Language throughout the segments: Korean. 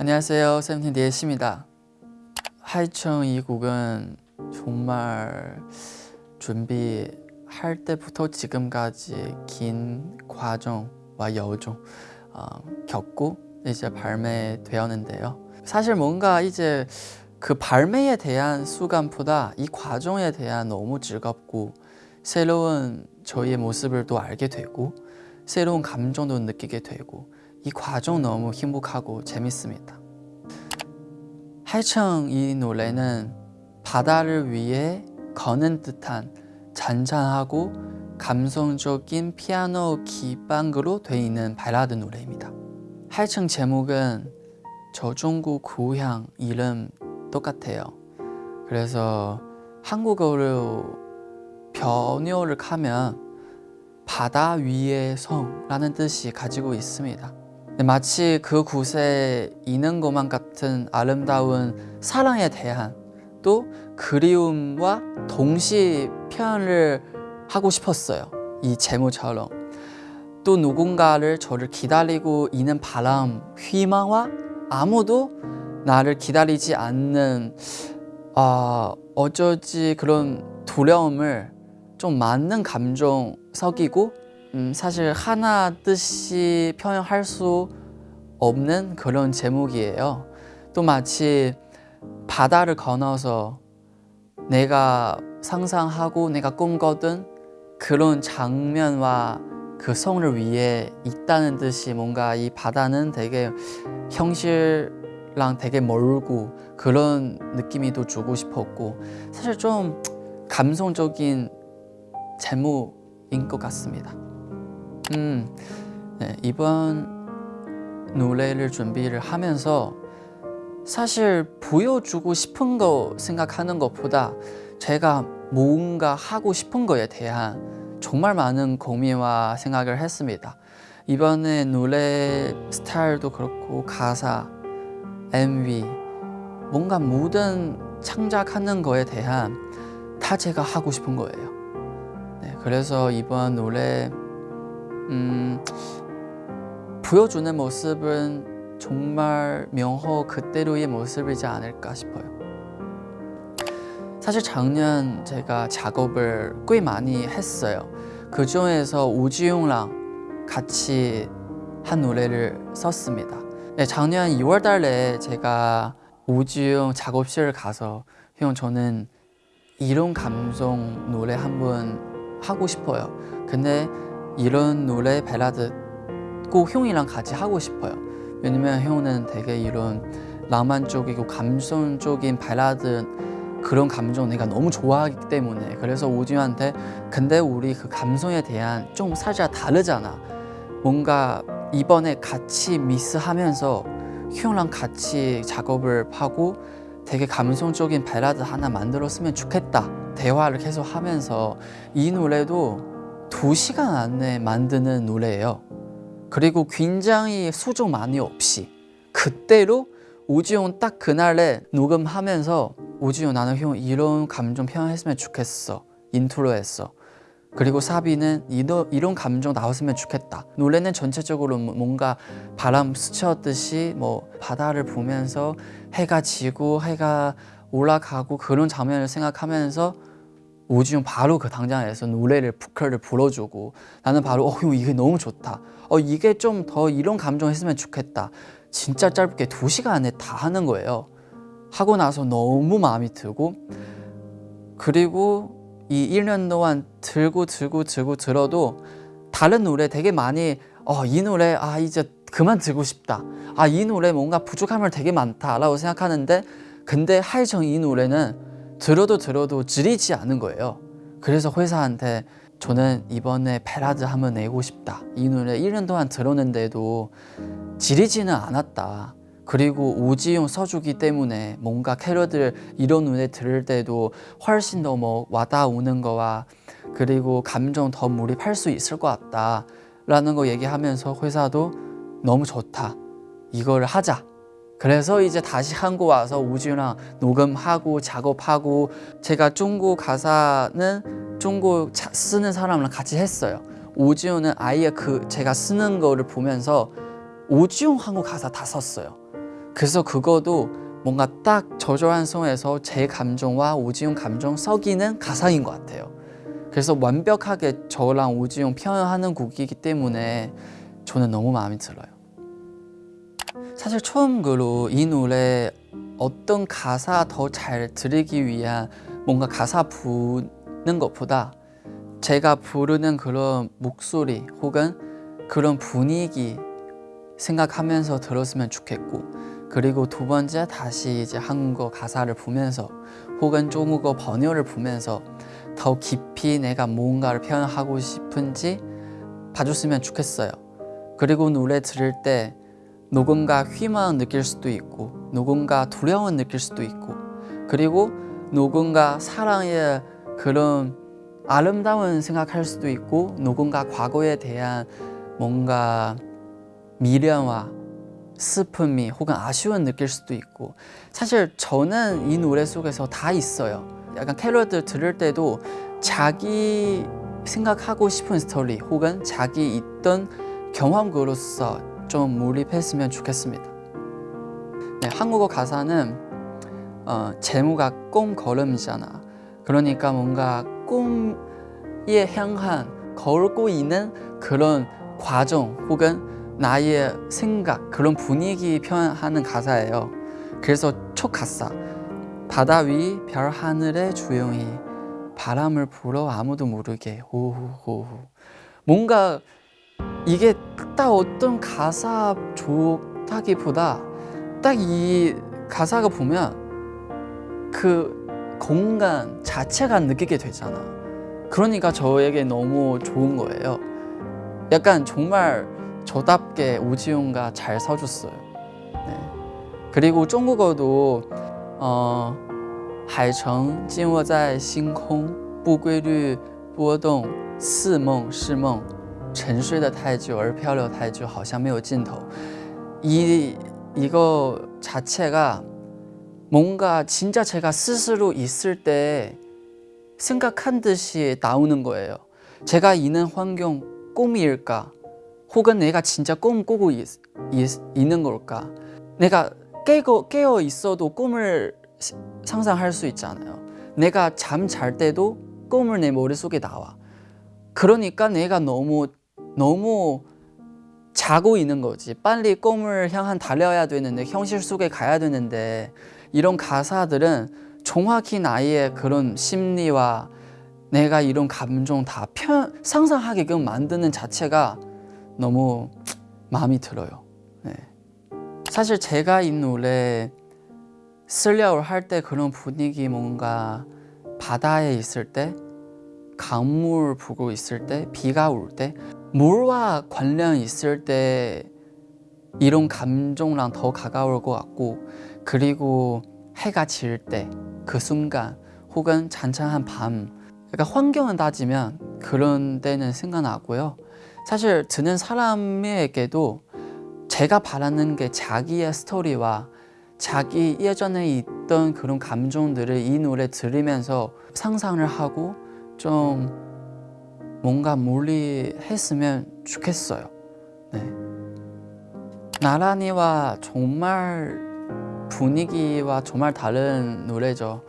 안녕하세요. 세븐틴 디에시입니다. 하이청 이 곡은 정말 준비할 때부터 지금까지 긴 과정과 여정 어, 겪고 이제 발매되었는데요. 사실 뭔가 이제 그 발매에 대한 수감보다 이 과정에 대한 너무 즐겁고 새로운 저희의 모습을 또 알게 되고 새로운 감정도 느끼게 되고 이 과정 너무 행복하고 재밌습니다. 하이청 이 노래는 바다를 위해 거는 듯한 잔잔하고 감성적인 피아노 기반으로 되어 있는 발라드 노래입니다. 하이청 제목은 저 중국 고향 이름 똑같아요. 그래서 한국어로 변요를 하면 바다 위의 성라는 뜻이 가지고 있습니다. 마치 그 곳에 있는 것만 같은 아름다운 사랑에 대한 또 그리움과 동시 표현을 하고 싶었어요. 이 제목처럼. 또 누군가를 저를 기다리고 있는 바람, 희망과 아무도 나를 기다리지 않는 어, 어쩌지 그런 두려움을 좀 맞는 감정 섞이고 음, 사실 하나 뜻이 표현할 수 없는 그런 제목이에요. 또 마치 바다를 건너서 내가 상상하고 내가 꿈꿨던 그런 장면과 그 성을 위해 있다는 듯이 뭔가 이 바다는 되게 형실랑 되게 멀고 그런 느낌이 또 주고 싶었고 사실 좀 감성적인 제목인 것 같습니다. 음, 네, 이번 노래를 준비를 하면서 사실 보여주고 싶은 거 생각하는 것보다 제가 뭔가 하고 싶은 거에 대한 정말 많은 고민과 생각을 했습니다. 이번에 노래 스타일도 그렇고 가사, MV 뭔가 모든 창작하는 거에 대한 다 제가 하고 싶은 거예요. 네, 그래서 이번 노래 음, 보여주는 모습은 정말 명호 그대로의 모습이지 않을까 싶어요. 사실 작년 제가 작업을 꽤 많이 했어요. 그 중에서 우지용랑 같이 한 노래를 썼습니다. 네, 작년 2월 달에 제가 우지용 작업실을 가서 형 저는 이런 감성 노래 한번 하고 싶어요. 근데 이런 노래 발라드 꼭 형이랑 같이 하고 싶어요. 왜냐면 형은 되게 이런 낭만적이고 감성적인 발라드 그런 감정 내가 너무 좋아하기 때문에 그래서 오디오한테 근데 우리 그 감성에 대한 좀 살짝 다르잖아 뭔가 이번에 같이 미스하면서 형랑 같이 작업을 하고 되게 감성적인 발라드 하나 만들었으면 좋겠다 대화를 계속 하면서 이 노래도 두 시간 안에 만드는 노래예요. 그리고 굉장히 수정 많이 없이 그때로 오지용 딱 그날에 녹음하면서 오지용 나는 형 이런 감정 표현했으면 좋겠어. 인트로했어. 그리고 사비는 이러, 이런 감정 나왔으면 좋겠다. 노래는 전체적으로 뭐 뭔가 바람 스쳤듯이 뭐 바다를 보면서 해가 지고 해가 올라가고 그런 장면을 생각하면서 오지용 바로 그 당장에서 노래를 부컬을 불어주고 나는 바로 어 형 이게 너무 좋다. 어 이게 좀 더 이런 감정 했으면 좋겠다. 진짜 짧게 두 시간 안에 다 하는 거예요. 하고 나서 너무 마음이 들고 그리고 이 1년 동안 들고 들고 들고 들어도 다른 노래 되게 많이 어 이 노래 아 이제 그만 들고 싶다. 아 이 노래 뭔가 부족한 말 되게 많다 라고 생각하는데 근데 하이정 이 노래는 들어도 들어도 지리지 않은 거예요. 그래서 회사한테 저는 이번에 패라드 한번 내고 싶다. 이 노래 1년 동안 들었는데도 지리지는 않았다. 그리고 오지용 써주기 때문에 뭔가 캐럿들 이런 노래 들을 때도 훨씬 더 뭐 와닿아오는 거와 그리고 감정 더 몰입할 수 있을 것 같다 라는 거 얘기하면서 회사도 너무 좋다. 이걸 하자 그래서 이제 다시 한국 와서 우주랑 녹음하고 작업하고 제가 중국 가사는 중국 쓰는 사람랑 같이 했어요 오지용은 아예 그 제가 쓰는 거를 보면서 오지용 한국 가사 다 썼어요 그래서 그거도 뭔가 딱 저조한 성에서 제 감정과 오지용 감정 섞이는 가사인 것 같아요. 그래서 완벽하게 저랑 오지용 표현하는 곡이기 때문에 저는 너무 마음에 들어요. 사실 처음으로 이 노래 어떤 가사 더 잘 들으기 위한 뭔가 가사 부는 것보다 제가 부르는 그런 목소리 혹은 그런 분위기 생각하면서 들었으면 좋겠고 그리고 두 번째 다시 이제 한국어 가사를 보면서 혹은 중국어 번역을 보면서 더 깊이 내가 뭔가를 표현하고 싶은지 봐줬으면 좋겠어요. 그리고 노래 들을 때 누군가 희망 느낄 수도 있고 누군가 두려움 느낄 수도 있고 그리고 누군가 사랑의 그런 아름다운 생각할 수도 있고 누군가 과거에 대한 뭔가 미련과 슬픔이 혹은 아쉬움 느낄 수도 있고 사실 저는 이 노래 속에서 다 있어요. 약간 캐롤들 들을 때도 자기 생각하고 싶은 스토리 혹은 자기 있던 경험으로서 좀 몰입했으면 좋겠습니다. 네, 한국어 가사는 어, 제목가 꿈걸음이잖아. 그러니까 뭔가 꿈에 향한 걸고 있는 그런 과정 혹은 나의 생각 그런 분위기 표현하는 가사예요. 그래서 첫 가사 바다 위 별 하늘에 조용히 바람을 불어 아무도 모르게 호호호. 뭔가 이게 딱 어떤 가사 좋다기보다 딱 이 가사가 보면 그 공간 자체가 느끼게 되잖아. 그러니까 저에게 너무 좋은 거예요. 약간 정말 저답게 오지용가 잘 써줬어요. 네. 그리고 중국어도 어, 海城静卧在星空，不规律波动，似梦是梦， 沉睡的太久而漂流太久，好像没有尽头。 이 이거 자체가 뭔가 진짜 제가 스스로 있을 때 생각한 듯이 나오는 거예요. 제가 있는 환경 꿈일까? 혹은 내가 진짜 꿈 꾸고 있, 는 걸까? 내가 깨고, 깨어 있어도 꿈을 상상할 수 있잖아요. 내가 잠 잘 때도 꿈을 내 머릿속에 나와. 그러니까 내가 너무 너무 자고 있는 거지. 빨리 꿈을 향한 달려야 되는데 현실 속에 가야 되는데 이런 가사들은 정확히 나의 그런 심리와 내가 이런 감정 다 편, 상상하게끔 만드는 자체가 너무 마음이 들어요. 네. 사실 제가 이 노래 쓰려고 할때 그런 분위기 뭔가 바다에 있을 때 강물 보고 있을 때 비가 올 때 물과 관련 있을 때 이런 감정랑 더 가까울 것 같고 그리고 해가 질 때 그 순간 혹은 잔잔한 밤 그러니까 환경을 따지면 그런 때는 생각나고요. 사실 듣는 사람에게도 제가 바라는 게 자기의 스토리와 자기 예전에 있던 그런 감정들을 이 노래 들으면서 상상을 하고 좀 뭔가 몰리했으면 좋겠어요 네. 나란히와 정말 분위기와 정말 다른 노래죠.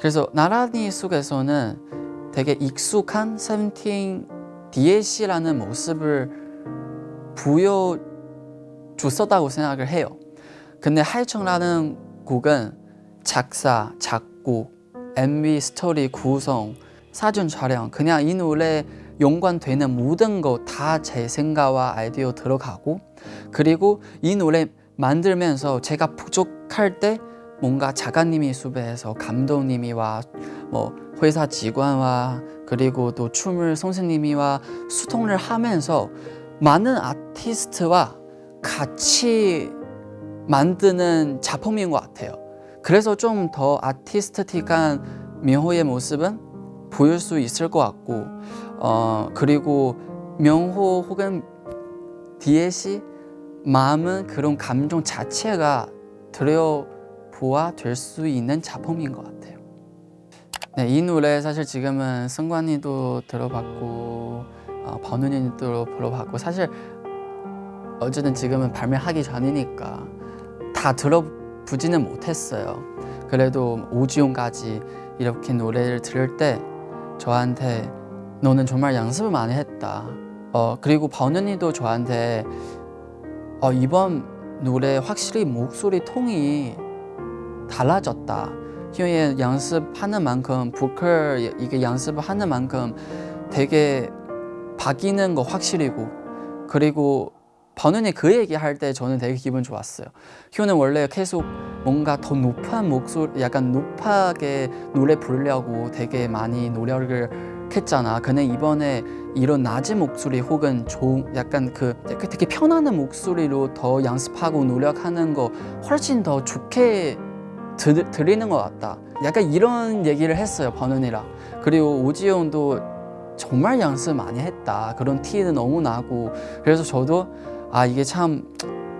그래서 나란히 속에서는 되게 익숙한 세븐틴 DLC라는 모습을 보여줬었다고 생각을 해요. 근데 하이청라는 곡은 작사, 작곡, MV 스토리 구성, 사전 촬영 그냥 이 노래 연관되는 모든 거 다 제 생각과 아이디어 들어가고 그리고 이 노래 만들면서 제가 부족할 때 뭔가 작가님이 수배해서 감독님이와 뭐 회사 직원과 그리고 또 춤을 선생님이와 소통을 하면서 많은 아티스트와 같이 만드는 작품인 것 같아요. 그래서 좀 더 아티스트틱한 명호의 모습은 보일 수 있을 것 같고 어 그리고 명호 혹은 DLC 마음은 그런 감정 자체가 들여보아 될 수 있는 작품인 것 같아요. 네, 이 노래 사실 지금은 승관이도 들어봤고 어, 번훈이도 들어봤고 사실 어쨌든 지금은 발매하기 전이니까 다 들어보지는 못했어요. 그래도 오지용까지 이렇게 노래를 들을 때 저한테 너는 정말 연습을 많이 했다. 어 그리고 번연이도 저한테 어 이번 노래 확실히 목소리 톤이 달라졌다. 희영이 연습하는 만큼 보컬 이게 연습을 하는 만큼 되게 바뀌는 거 확실히고 그리고 번은이 그 얘기할 때 저는 되게 기분 좋았어요. 희호는 원래 계속 뭔가 더 높은 목소리, 약간 높게 노래 부르려고 되게 많이 노력을 했잖아. 근데 이번에 이런 낮은 목소리 혹은 좋은 약간 그 되게 편안한 목소리로 더 연습하고 노력하는 거 훨씬 더 좋게 들, 들리는 것 같다. 약간 이런 얘기를 했어요, 번은이랑. 그리고 오지용도 정말 연습 많이 했다. 그런 티는 너무 나고. 그래서 저도 아, 이게 참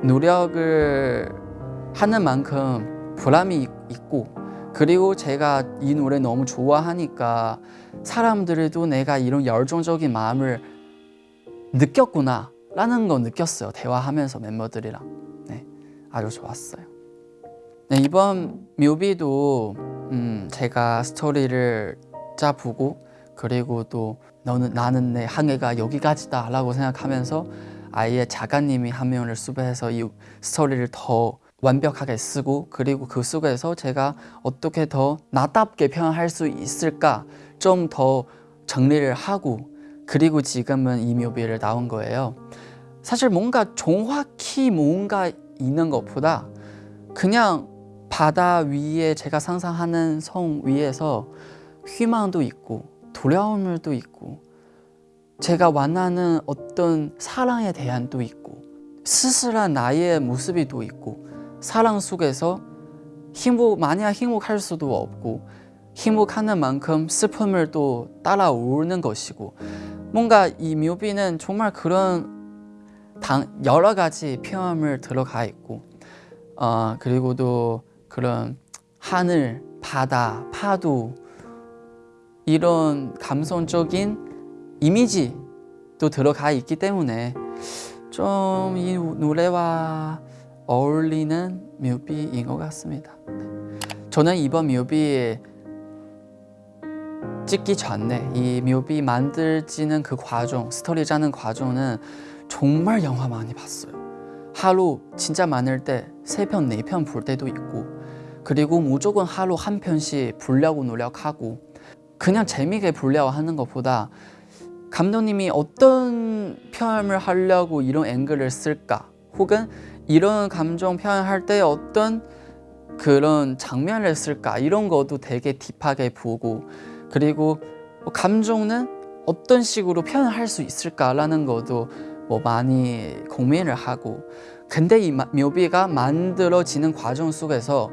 노력을 하는 만큼 보람이 있- 있고 그리고 제가 이 노래 너무 좋아하니까 사람들도 내가 이런 열정적인 마음을 느꼈구나 라는 거 느꼈어요 대화하면서 멤버들이랑. 네, 아주 좋았어요. 네, 이번 뮤비도 음, 제가 스토리를 짜보고 그리고 또 너는 나는 내 항해가 여기까지다 라고 생각하면서 아예 작가님이 한 명을 수배해서 이 스토리를 더 완벽하게 쓰고 그리고 그 속에서 제가 어떻게 더 나답게 표현할 수 있을까 좀 더 정리를 하고 그리고 지금은 이 뮤비를 나온 거예요. 사실 뭔가 정확히 뭔가 있는 것보다 그냥 바다 위에 제가 상상하는 성 위에서 희망도 있고 두려움도 있고 제가 원하는 어떤 사랑에 대한도 있고 스스로한 나의 모습이 또 있고 사랑 속에서 행복 만약 행복할 수도 없고 행복하는 만큼 슬픔을 또 따라오는 것이고 뭔가 이 묘비는 정말 그런 당, 여러 가지 표현을 들어가 있고 어, 그리고 또 그런 하늘, 바다, 파도 이런 감성적인 이미지도 들어가 있기 때문에 좀 이 노래와 어울리는 뮤비인 것 같습니다. 네. 저는 이번 뮤비 찍기 전에 이 뮤비 만들지는 그 과정, 스토리 짜는 과정은 정말 영화 많이 봤어요. 하루 진짜 많을 때 세 편, 네 편 볼 때도 있고 그리고 무조건 하루 한 편씩 보려고 노력하고 그냥 재미있게 보려고 하는 것보다 감독님이 어떤 표현을 하려고 이런 앵글을 쓸까 혹은 이런 감정 표현할 때 어떤 그런 장면을 쓸까? 이런 것도 되게 딥하게 보고 그리고 뭐 감정은 어떤 식으로 표현할 수 있을까라는 것도 뭐 많이 고민을 하고 근데 이 마- 묘비가 만들어지는 과정 속에서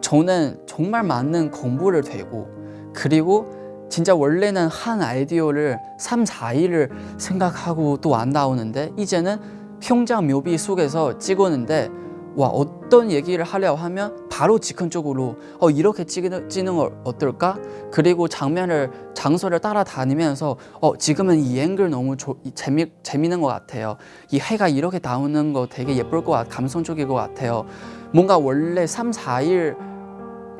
저는 정말 많은 공부를 되고 그리고 진짜 원래는 한 아이디어를 3, 4일을 생각하고 또 안 나오는데 이제는 현장 묘비 속에서 찍었는데 와 어떤 얘기를 하려고 하면 바로 즉흥적으로 어 이렇게 찍는, 찍는 걸 어떨까? 그리고 장면을 장소를 따라다니면서 어 지금은 이 앵글 너무 조, 이 재미 재미있는 것 같아요. 이 해가 이렇게 나오는 거 되게 예쁠 것 같, 감성적일 것 같아요. 뭔가 원래 3, 4일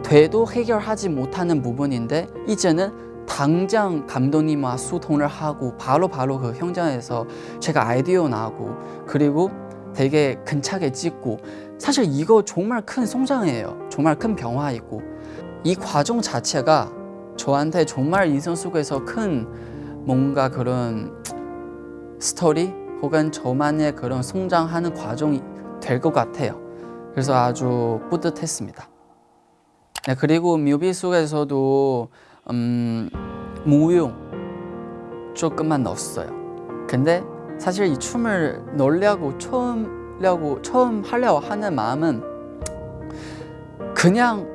돼도 해결하지 못하는 부분인데 이제는 당장 감독님과 소통을 하고 바로 바로 그 현장에서 제가 아이디어 나고 그리고 되게 근차게 찍고 사실 이거 정말 큰 성장이에요. 정말 큰 변화이고 이 과정 자체가 저한테 정말 인생 속에서 큰 뭔가 그런 스토리 혹은 저만의 그런 성장하는 과정이 될 것 같아요. 그래서 아주 뿌듯했습니다. 네, 그리고 뮤비 속에서도 음, 무용 조금만 넣었어요. 근데 사실 이 춤을 넣으려고 처음 려고 처음 하려고 하는 마음은 그냥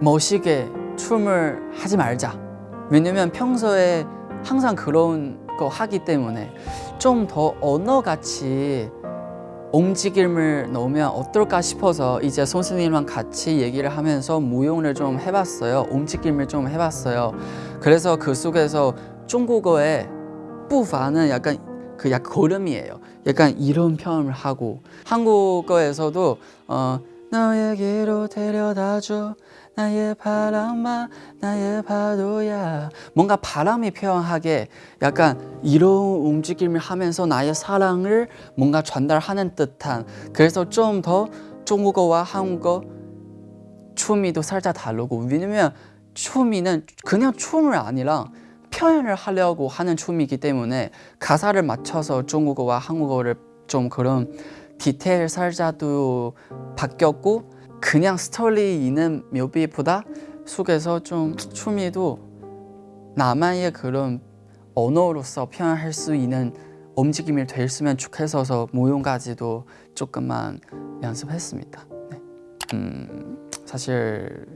멋있게 춤을 하지 말자. 왜냐면 평소에 항상 그런 거 하기 때문에 좀 더 언어같이 움직임을 넣으면 어떨까 싶어서 이제 선생님이랑 같이 얘기를 하면서 무용을 좀 해봤어요. 움직임을 좀 해봤어요. 그래서 그 속에서 중국어의 부파는 약간 그 약간 걸음이에요. 약간 이런 표현을 하고 한국어에서도 어 너에게로 데려다줘 나의 바람아 나의 파도야. 뭔가 바람이 표현하게 약간 이런 움직임을 하면서 나의 사랑을 뭔가 전달하는 듯한. 그래서 좀 더 중국어와 한국어 춤이도 살짝 다르고 왜냐면 춤이는 그냥 춤을 아니라 표현을 하려고 하는 춤이기 때문에 가사를 맞춰서 중국어와 한국어를 좀 그런 디테일 살짝도 바뀌었고 그냥 스토리 있는 묘비보다 속에서 좀 춤이도 나만의 그런 언어로서 표현할 수 있는 움직임이 됐으면 좋겠어서 모형까지도 조금만 연습했습니다. 네. 음, 사실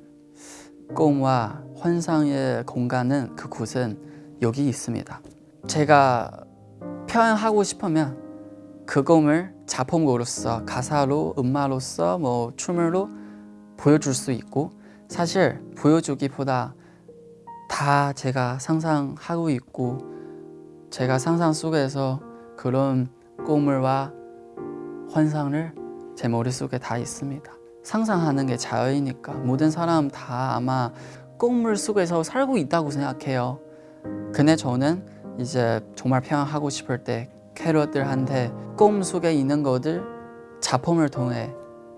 꿈과 환상의 공간은 그곳은 여기 있습니다. 제가 표현하고 싶으면 그 꿈을 작품으로서 가사로 음악으로서 뭐 춤으로 보여줄 수 있고 사실 보여주기보다 다 제가 상상하고 있고 제가 상상 속에서 그런 꿈을와 환상을 제 머릿속에 다 있습니다. 상상하는 게 자유이니까 모든 사람 다 아마 꿈을 속에서 살고 있다고 생각해요. 근데 저는 이제 정말 표현하고 싶을 때 캐럿들한테 꿈 속에 있는 것들 작품을 통해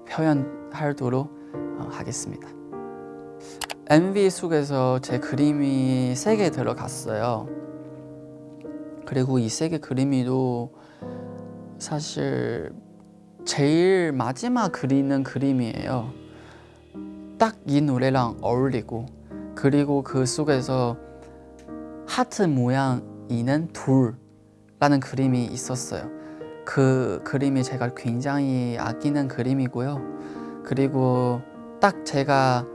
표현하도록 어, 하겠습니다. MV 속에서 제 그림이 세 개 들어갔어요. 그리고 이 세 개 그림이도 사실 제일 마지막 그리는 그림이에요. 딱 이 노래랑 어울리고 그리고 그 속에서 하트 모양 있는 둘 라는 그림이 있었어요. 그 그림이 제가 굉장히 아끼는 그림이고요. 그리고 딱 제가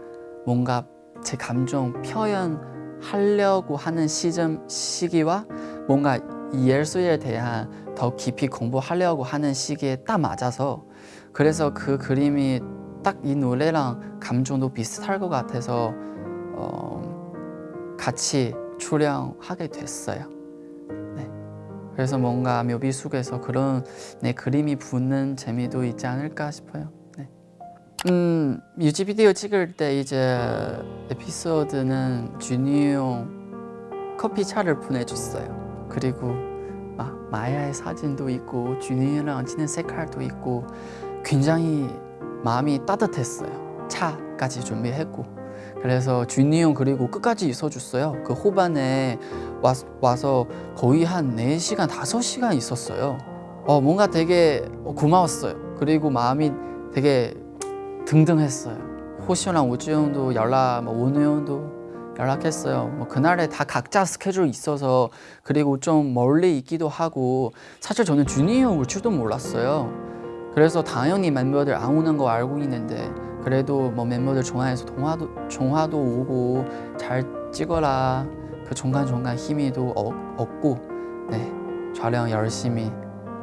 뭔가 제 감정 표현하려고 하는 시점 시기와 뭔가 이 예술에 대한 더 깊이 공부하려고 하는 시기에 딱 맞아서 그래서 그 그림이 딱 이 노래랑 감정도 비슷할 것 같아서 어, 같이 출연하게 됐어요. 네. 그래서 뭔가 묘비 속에서 그런 내 그림이 붙는 재미도 있지 않을까 싶어요. 네. 음, 뮤직비디오 찍을 때 이제 에피소드는 준이 형 커피 차를 보내줬어요. 그리고 막 마야의 사진도 있고 준이랑 찍는 색깔도 있고 굉장히 마음이 따뜻했어요. 차까지 준비했고 그래서 준이 형 그리고 끝까지 있어줬어요. 그 호반에 와, 와서 거의 한 4시간, 5시간 있었어요. 어, 뭔가 되게 고마웠어요. 그리고 마음이 되게 등등했어요. 호시랑 우주 형도 연락, 뭐 원우 형도 연락했어요. 뭐 그날에 다 각자 스케줄 있어서 그리고 좀 멀리 있기도 하고 사실 저는 준이 형 올 줄도 몰랐어요. 그래서 당연히 멤버들 안 오는 거 알고 있는데 그래도 뭐 멤버들 좋아해서 동화도 종화도 오고 잘 찍어라 그 중간 중간 힘이도 얻, 얻고 네 촬영 열심히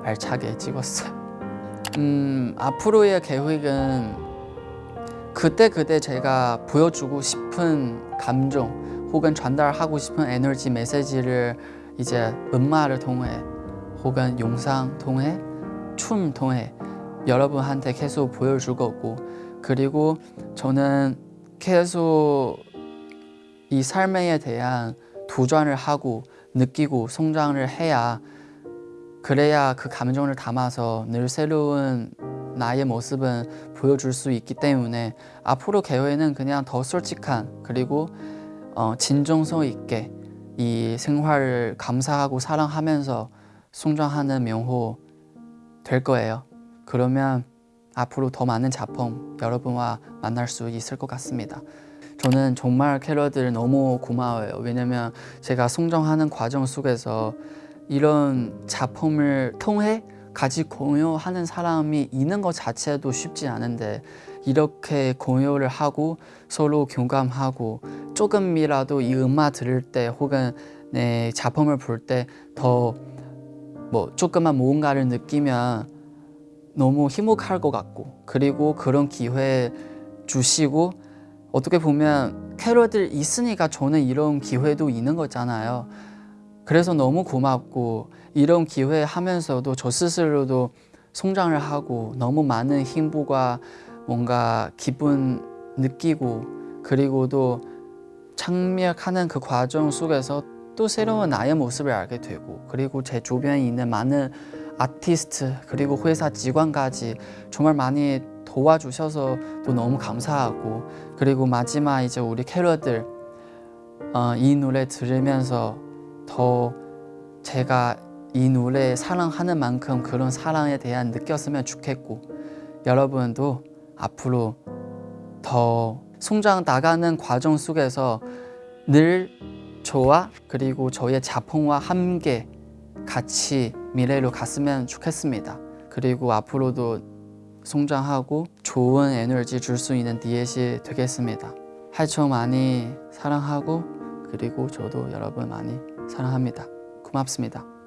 알차게 찍었어요. 음 앞으로의 계획은 그때 그때 제가 보여주고 싶은 감정 혹은 전달하고 싶은 에너지 메시지를 이제 음악을 통해 혹은 영상 통해 춤 통해 여러분한테 계속 보여줄 거고 그리고 저는 계속 이 삶에 대한 도전을 하고 느끼고 성장을 해야 그래야 그 감정을 담아서 늘 새로운 나의 모습은 보여줄 수 있기 때문에 앞으로 계획은 그냥 더 솔직한 그리고 어, 진정성 있게 이 생활을 감사하고 사랑하면서 성장하는 명호 될 거예요. 그러면 앞으로 더 많은 작품 여러분과 만날 수 있을 것 같습니다. 저는 정말 캐럿들 너무 고마워요. 왜냐면 제가 성장하는 과정 속에서 이런 작품을 통해 같이 공유하는 사람이 있는 것 자체도 쉽지 않은데 이렇게 공유를 하고 서로 공감하고 조금이라도 이 음악 들을 때 혹은 내 작품을 볼 때 더 뭐 조금만 뭔가를 느끼면 너무 힘목할 것 같고 그리고 그런 기회 주시고 어떻게 보면 캐럿들 있으니까 저는 이런 기회도 있는 거잖아요. 그래서 너무 고맙고 이런 기회 하면서도 저 스스로도 성장을 하고 너무 많은 행복과 뭔가 기분 느끼고 그리고도 창미하는 그 과정 속에서 또 새로운 나의 모습을 알게 되고 그리고 제 주변에 있는 많은 아티스트 그리고 회사 직원까지 정말 많이 도와주셔서 또 너무 감사하고 그리고 마지막 이제 우리 캐럿들 어, 이 노래 들으면서 더 제가 이 노래 사랑하는 만큼 그런 사랑에 대한 느꼈으면 좋겠고 여러분도 앞으로 더 성장 나가는 과정 속에서 늘 저와 그리고 저의 작품과 함께 같이 미래로 갔으면 좋겠습니다. 그리고 앞으로도 성장하고 좋은 에너지 줄 수 있는 디엣이 되겠습니다. 하이초 많이 사랑하고 그리고 저도 여러분 많이 사랑합니다. 고맙습니다.